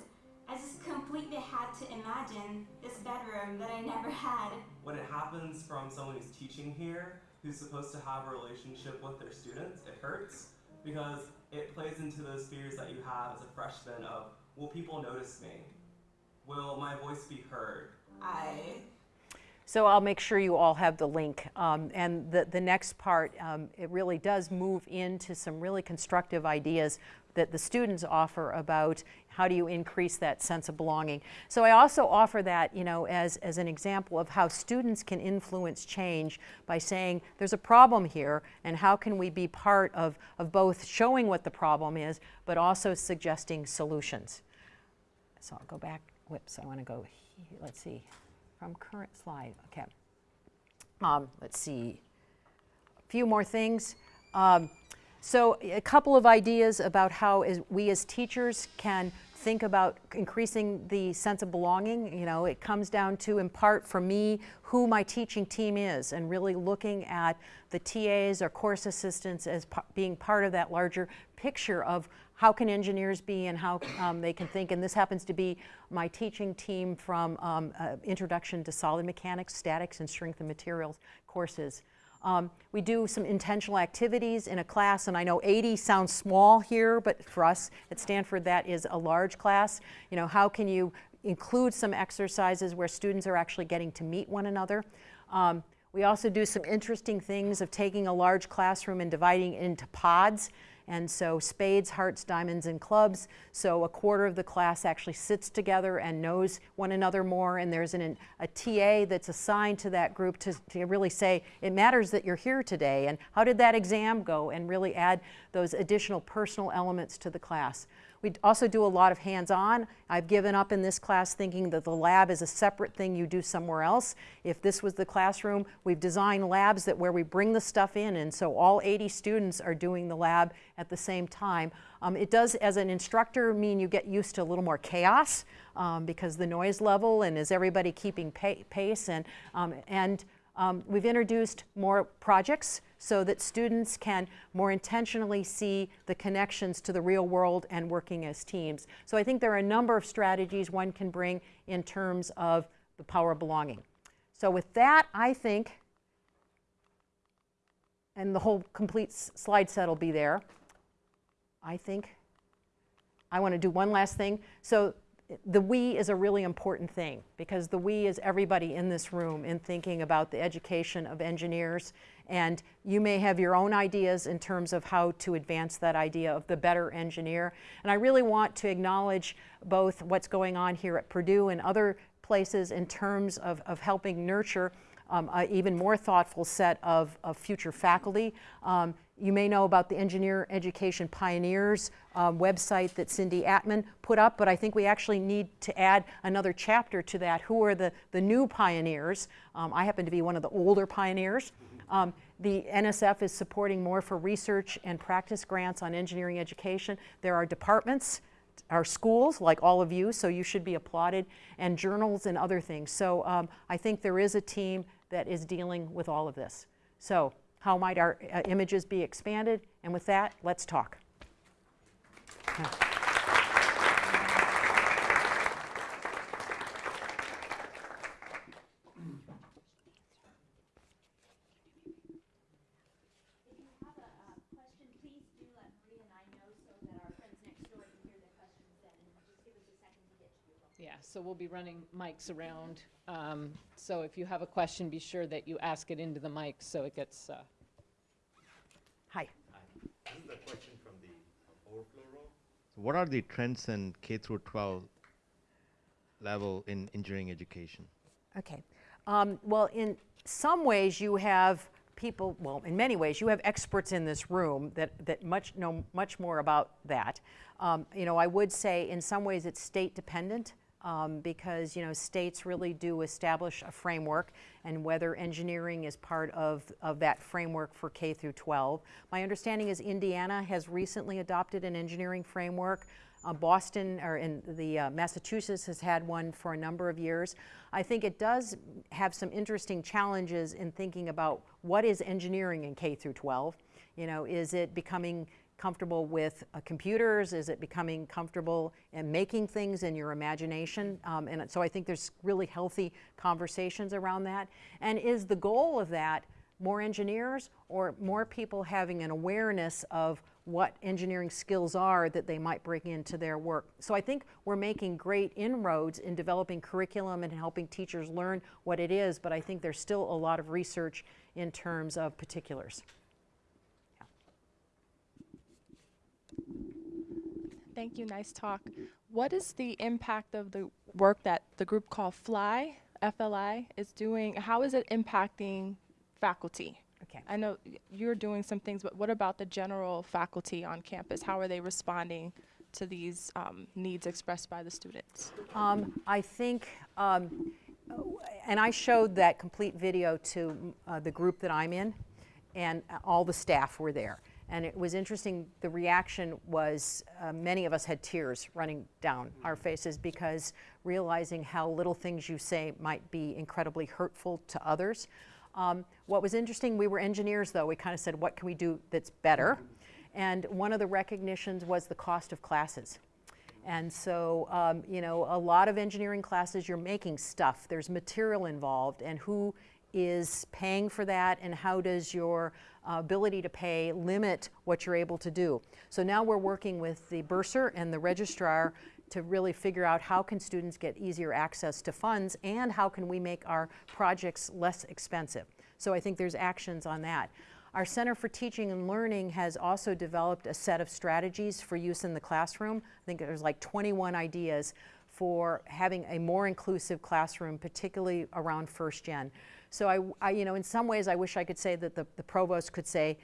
I just completely had to imagine this bedroom that I never had. When it happens from someone who's teaching here, who's supposed to have a relationship with their students, it hurts because it plays into those fears that you have as a freshman of, will people notice me? Will my voice be heard? I so I'll make sure you all have the link. Um, and the, the next part, um, it really does move into some really constructive ideas that the students offer about how do you increase that sense of belonging. So I also offer that, you know, as, as an example of how students can influence change by saying there's a problem here and how can we be part of, of both showing what the problem is but also suggesting solutions. So I'll go back, whoops, I want to go, let's see, from current slide, okay. Um, let's see, a few more things. Um, so a couple of ideas about how we as teachers can think about increasing the sense of belonging. You know, it comes down to, in part for me, who my teaching team is and really looking at the TAs or course assistants as being part of that larger picture of how can engineers be and how um, they can think. And this happens to be my teaching team from um, uh, Introduction to Solid Mechanics, Statics, and Strength and Materials courses. Um, we do some intentional activities in a class, and I know 80 sounds small here, but for us at Stanford, that is a large class. You know, how can you include some exercises where students are actually getting to meet one another? Um, we also do some interesting things of taking a large classroom and dividing it into pods and so spades, hearts, diamonds, and clubs. So a quarter of the class actually sits together and knows one another more. And there's an, a TA that's assigned to that group to, to really say, it matters that you're here today. And how did that exam go? And really add those additional personal elements to the class. We also do a lot of hands-on. I've given up in this class thinking that the lab is a separate thing you do somewhere else. If this was the classroom, we've designed labs that where we bring the stuff in and so all 80 students are doing the lab at the same time. Um, it does, as an instructor, mean you get used to a little more chaos um, because the noise level and is everybody keeping pace and, um, and um, we've introduced more projects so that students can more intentionally see the connections to the real world and working as teams. So I think there are a number of strategies one can bring in terms of the power of belonging. So with that, I think, and the whole complete slide set will be there, I think I want to do one last thing. So the we is a really important thing because the we is everybody in this room in thinking about the education of engineers and you may have your own ideas in terms of how to advance that idea of the better engineer. And I really want to acknowledge both what's going on here at Purdue and other places in terms of, of helping nurture um, an even more thoughtful set of, of future faculty. Um, you may know about the Engineer Education Pioneers um, website that Cindy Atman put up, but I think we actually need to add another chapter to that. Who are the, the new pioneers? Um, I happen to be one of the older pioneers. Um, the NSF is supporting more for research and practice grants on engineering education. There are departments, our schools, like all of you, so you should be applauded, and journals and other things. So um, I think there is a team that is dealing with all of this. So how might our uh, images be expanded? And with that, let's talk. So we'll be running mics around. Um, so if you have a question, be sure that you ask it into the mic so it gets. Uh... Hi. Hi. This is a question from the overflow row. So what are the trends in K through 12 level in engineering education? Okay. Um, well, in some ways, you have people, well, in many ways, you have experts in this room that, that much know much more about that. Um, you know, I would say in some ways it's state dependent um, because you know states really do establish a framework and whether engineering is part of, of that framework for K through 12. My understanding is Indiana has recently adopted an engineering framework. Uh, Boston or in the uh, Massachusetts has had one for a number of years. I think it does have some interesting challenges in thinking about what is engineering in K through 12. You know, is it becoming comfortable with uh, computers? Is it becoming comfortable in making things in your imagination? Um, and so I think there's really healthy conversations around that. And is the goal of that more engineers or more people having an awareness of what engineering skills are that they might bring into their work. So I think we're making great inroads in developing curriculum and helping teachers learn what it is, but I think there's still a lot of research in terms of particulars. Thank you. Nice talk. What is the impact of the work that the group called FLY, FLI, is doing? How is it impacting faculty? Okay. I know you're doing some things, but what about the general faculty on campus? How are they responding to these um, needs expressed by the students? Um, I think, um, and I showed that complete video to uh, the group that I'm in, and all the staff were there. And it was interesting, the reaction was uh, many of us had tears running down our faces because realizing how little things you say might be incredibly hurtful to others. Um, what was interesting, we were engineers though, we kind of said, what can we do that's better? And one of the recognitions was the cost of classes. And so, um, you know, a lot of engineering classes, you're making stuff, there's material involved, and who is paying for that, and how does your uh, ability to pay limit what you're able to do? So now we're working with the bursar and the registrar to really figure out how can students get easier access to funds, and how can we make our projects less expensive. So I think there's actions on that. Our Center for Teaching and Learning has also developed a set of strategies for use in the classroom. I think there's like 21 ideas for having a more inclusive classroom, particularly around first gen. So I, I you know, in some ways I wish I could say that the, the provost could say,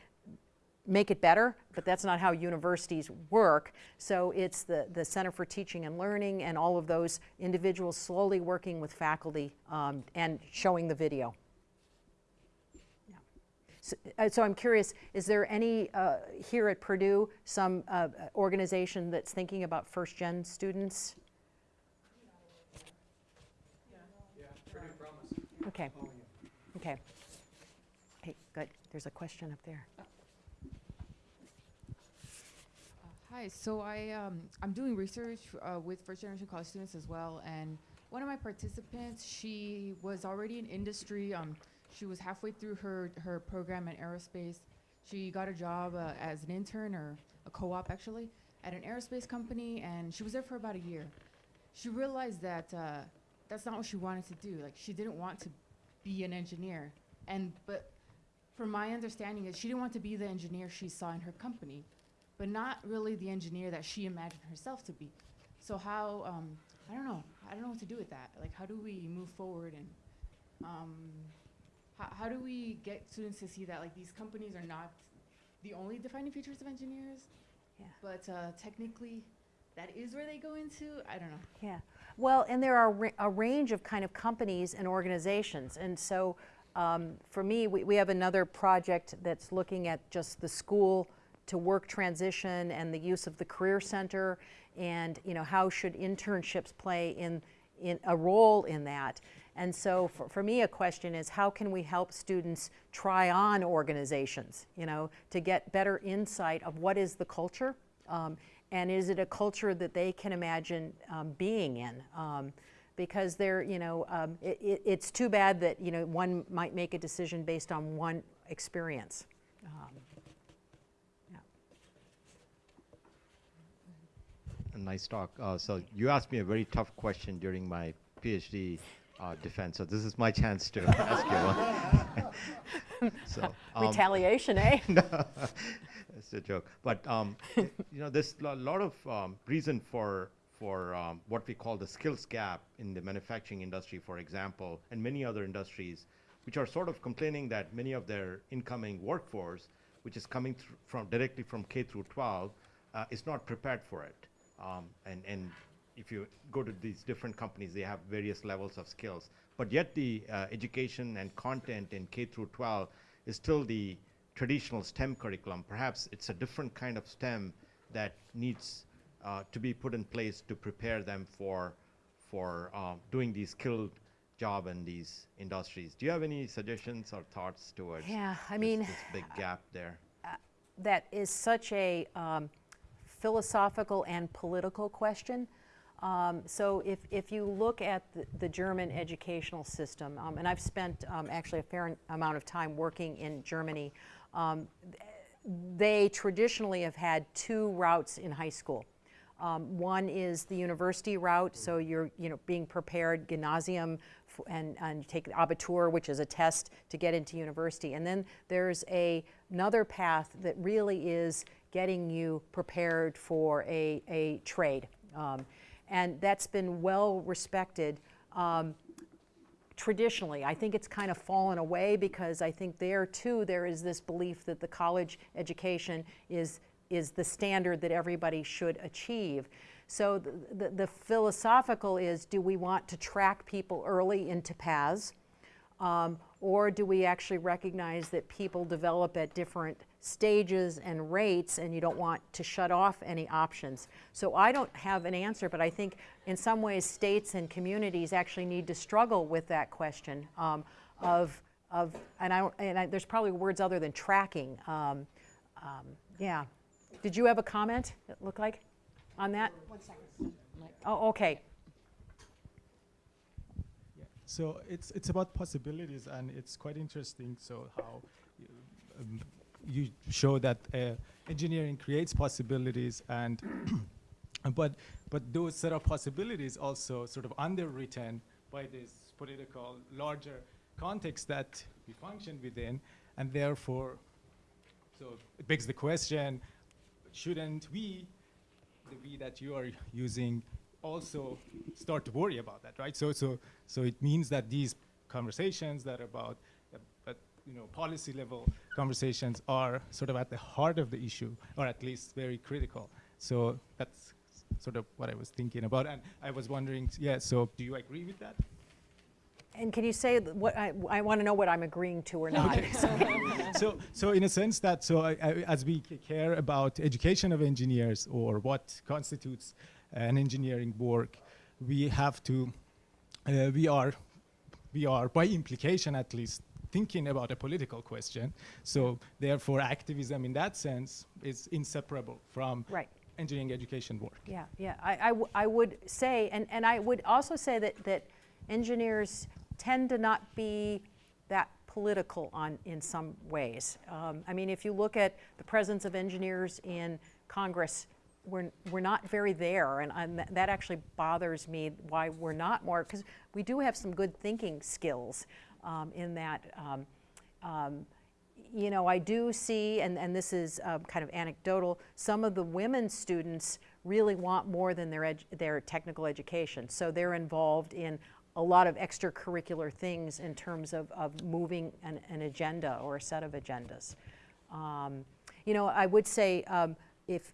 make it better, but that's not how universities work. So it's the, the Center for Teaching and Learning and all of those individuals slowly working with faculty um, and showing the video. So, uh, so I'm curious, is there any uh, here at Purdue, some uh, organization that's thinking about first-gen students? Okay, okay. Hey, good, there's a question up there. Hi, so I, um, I'm doing research uh, with first generation college students as well, and one of my participants, she was already in industry. Um, she was halfway through her, her program in aerospace. She got a job uh, as an intern or a co-op actually at an aerospace company, and she was there for about a year. She realized that uh, that's not what she wanted to do. Like she didn't want to be an engineer, and but from my understanding is she didn't want to be the engineer she saw in her company but not really the engineer that she imagined herself to be. So how, um, I don't know, I don't know what to do with that. Like, how do we move forward and um, how, how do we get students to see that like these companies are not the only defining features of engineers, Yeah. but uh, technically that is where they go into? I don't know. Yeah, well, and there are a range of kind of companies and organizations, and so um, for me, we, we have another project that's looking at just the school to work transition and the use of the career center, and you know how should internships play in in a role in that. And so for, for me, a question is how can we help students try on organizations, you know, to get better insight of what is the culture um, and is it a culture that they can imagine um, being in? Um, because they're, you know, um, it, it, it's too bad that, you know, one might make a decision based on one experience. Um, A nice talk. Uh, so you asked me a very tough question during my PhD uh, defense. So this is my chance to ask you one. so, um, Retaliation, eh? it's a joke. But um, you know, there's a lot of um, reason for for um, what we call the skills gap in the manufacturing industry, for example, and many other industries, which are sort of complaining that many of their incoming workforce, which is coming from directly from K through 12, uh, is not prepared for it. Um, and and if you go to these different companies, they have various levels of skills. But yet the uh, education and content in K through 12 is still the traditional STEM curriculum. Perhaps it's a different kind of STEM that needs uh, to be put in place to prepare them for for um, doing these skilled job in these industries. Do you have any suggestions or thoughts towards Yeah, I this- mean, this big gap there? that is such a um, philosophical and political question. Um, so if, if you look at the, the German educational system, um, and I've spent um, actually a fair amount of time working in Germany, um, they traditionally have had two routes in high school. Um, one is the university route, so you're you know being prepared gymnasium and and take the Abitur, which is a test to get into university. And then there's a another path that really is getting you prepared for a, a trade. Um, and that's been well respected. Um, traditionally. I think it's kind of fallen away because I think there too there is this belief that the college education is, is the standard that everybody should achieve. So the, the, the philosophical is do we want to track people early into paths um, or do we actually recognize that people develop at different stages and rates and you don't want to shut off any options. So I don't have an answer, but I think in some ways states and communities actually need to struggle with that question um, of, of, and, I, and I, there's probably words other than tracking. Um, um, yeah. Did you have a comment, it looked like, on that? One second. Oh, okay. So it's it's about possibilities, and it's quite interesting. So how um, you show that uh, engineering creates possibilities, and but but those set of possibilities also sort of underwritten by this political larger context that we function within, and therefore, so it begs the question: Shouldn't we, the we that you are using, also start to worry about that, right? So, so, so it means that these conversations that are about, uh, you know, policy level conversations are sort of at the heart of the issue, or at least very critical. So that's sort of what I was thinking about, and I was wondering, yeah. So, do you agree with that? And can you say what I, I want to know what I'm agreeing to or not? so, so in a sense that so I, I, as we care about education of engineers or what constitutes an engineering work, we have to, uh, we are, we are by implication at least thinking about a political question. So therefore, activism in that sense is inseparable from right. engineering education work. Yeah, yeah. I, I, would say, and, and I would also say that, that engineers tend to not be that political on in some ways. Um, I mean, if you look at the presence of engineers in Congress, we're, we're not very there, and, and th that actually bothers me why we're not more, because we do have some good thinking skills um, in that. Um, um, you know, I do see, and, and this is uh, kind of anecdotal, some of the women students really want more than their, their technical education. So they're involved in a lot of extracurricular things in terms of, of moving an, an agenda or a set of agendas. Um, you know, I would say um, if,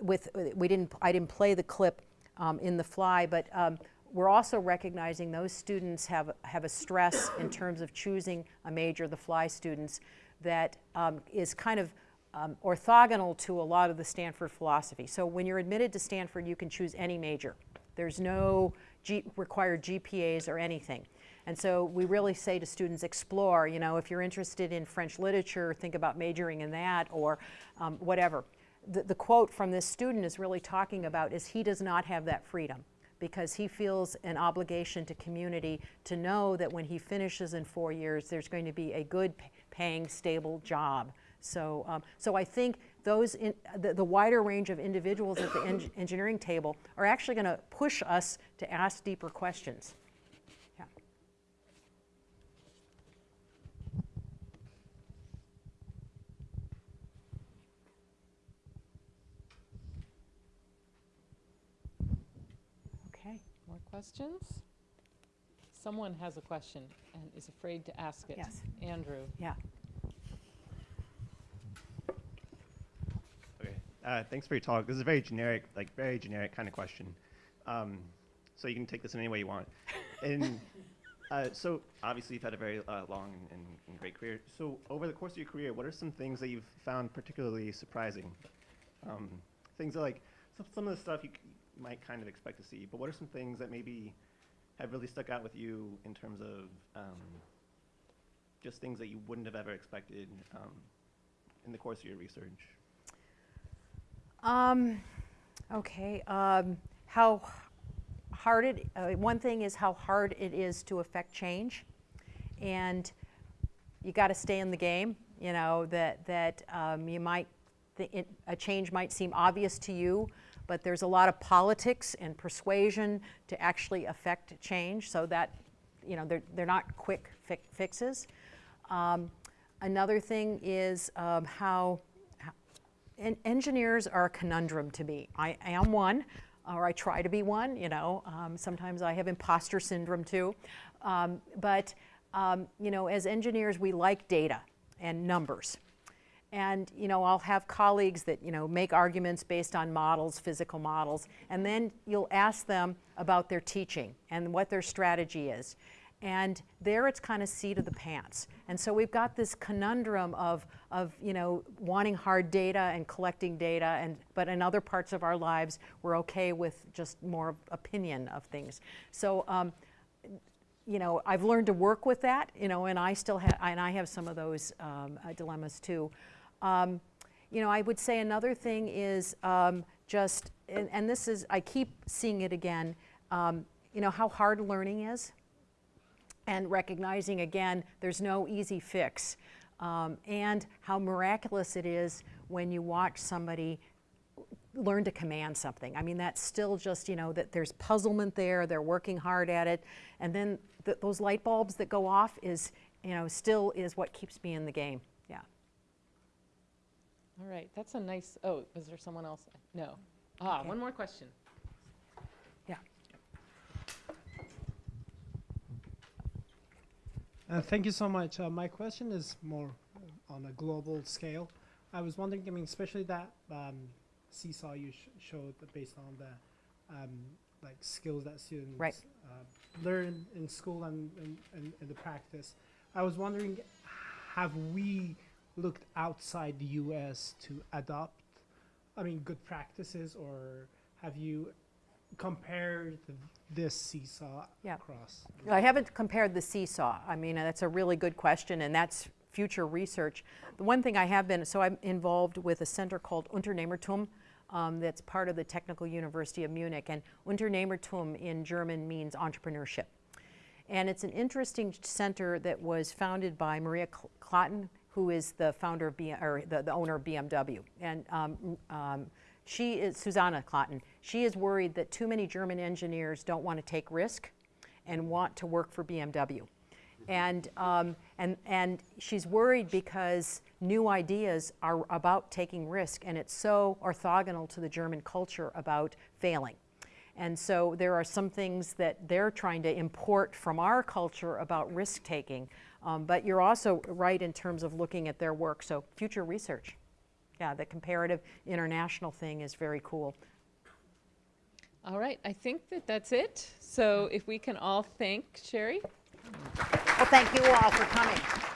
with, we didn't, I didn't play the clip um, in the fly, but um, we're also recognizing those students have, have a stress in terms of choosing a major, the fly students, that um, is kind of um, orthogonal to a lot of the Stanford philosophy. So when you're admitted to Stanford, you can choose any major. There's no G required GPAs or anything. And so we really say to students, explore, you know, if you're interested in French literature, think about majoring in that or um, whatever the, the quote from this student is really talking about is he does not have that freedom because he feels an obligation to community to know that when he finishes in four years, there's going to be a good paying, stable job. So, um, so I think those in, the, the, wider range of individuals at the en engineering table are actually going to push us to ask deeper questions. Questions? Someone has a question and is afraid to ask it. Yes. Andrew. Yeah. Okay. Uh, thanks for your talk. This is a very generic, like very generic kind of question. Um, so you can take this in any way you want. and uh, so obviously you've had a very uh, long and, and, great career. So over the course of your career, what are some things that you've found particularly surprising? Um, things that like some, some of the stuff you, might kind of expect to see. But what are some things that maybe have really stuck out with you in terms of um, just things that you wouldn't have ever expected um, in the course of your research? Um, okay. Um, how hard it, uh, one thing is how hard it is to affect change. And you got to stay in the game, you know, that, that um, you might, it, a change might seem obvious to you, but there's a lot of politics and persuasion to actually affect change so that, you know, they're, they're not quick fi fixes. Um, another thing is um, how, en- engineers are a conundrum to me. I am one, or I try to be one, you know. Um, sometimes I have imposter syndrome too. Um, but, um, you know, as engineers, we like data and numbers. And, you know, I'll have colleagues that, you know, make arguments based on models, physical models, and then you'll ask them about their teaching and what their strategy is. And there it's kind of seat of the pants. And so we've got this conundrum of, of you know, wanting hard data and collecting data, and, but in other parts of our lives, we're okay with just more opinion of things. So, um, you know, I've learned to work with that, you know, and I still have, and I have some of those um, uh, dilemmas too. Um, you know, I would say another thing is um, just, and, and, this is, I keep seeing it again, um, you know, how hard learning is and recognizing again there's no easy fix um, and how miraculous it is when you watch somebody learn to command something. I mean that's still just you know that there's puzzlement there they're working hard at it and then th those light bulbs that go off is you know still is what keeps me in the game all right that's a nice oh is there someone else no ah okay. one more question yeah Uh, thank you so much. Uh, my question is more on a global scale. I was wondering, I mean, especially that um, seesaw you sh showed based on the um, like skills that students right. uh, learn in school and in the practice. I was wondering, have we looked outside the U.S. to adopt, I mean, good practices, or have you compared this seesaw yeah. across? I haven't compared the seesaw. I mean, that's a really good question, and that's future research. The one thing I have been, so I'm involved with a center called Unternehmertum, um, that's part of the Technical University of Munich, and Unternehmertum in German means entrepreneurship. And it's an interesting center that was founded by Maria Klatten, who is the founder of, B or the, the owner of BMW. And um, um, she is, Susanne Klatten, she is worried that too many German engineers don't want to take risk and want to work for BMW. And, um, and, and she's worried because new ideas are about taking risk and it's so orthogonal to the German culture about failing. And so there are some things that they're trying to import from our culture about risk taking. Um, but you're also right in terms of looking at their work, so future research yeah, the comparative international thing is very cool. All right, I think that that's it. So if we can all thank Sheri. Well, thank you all for coming.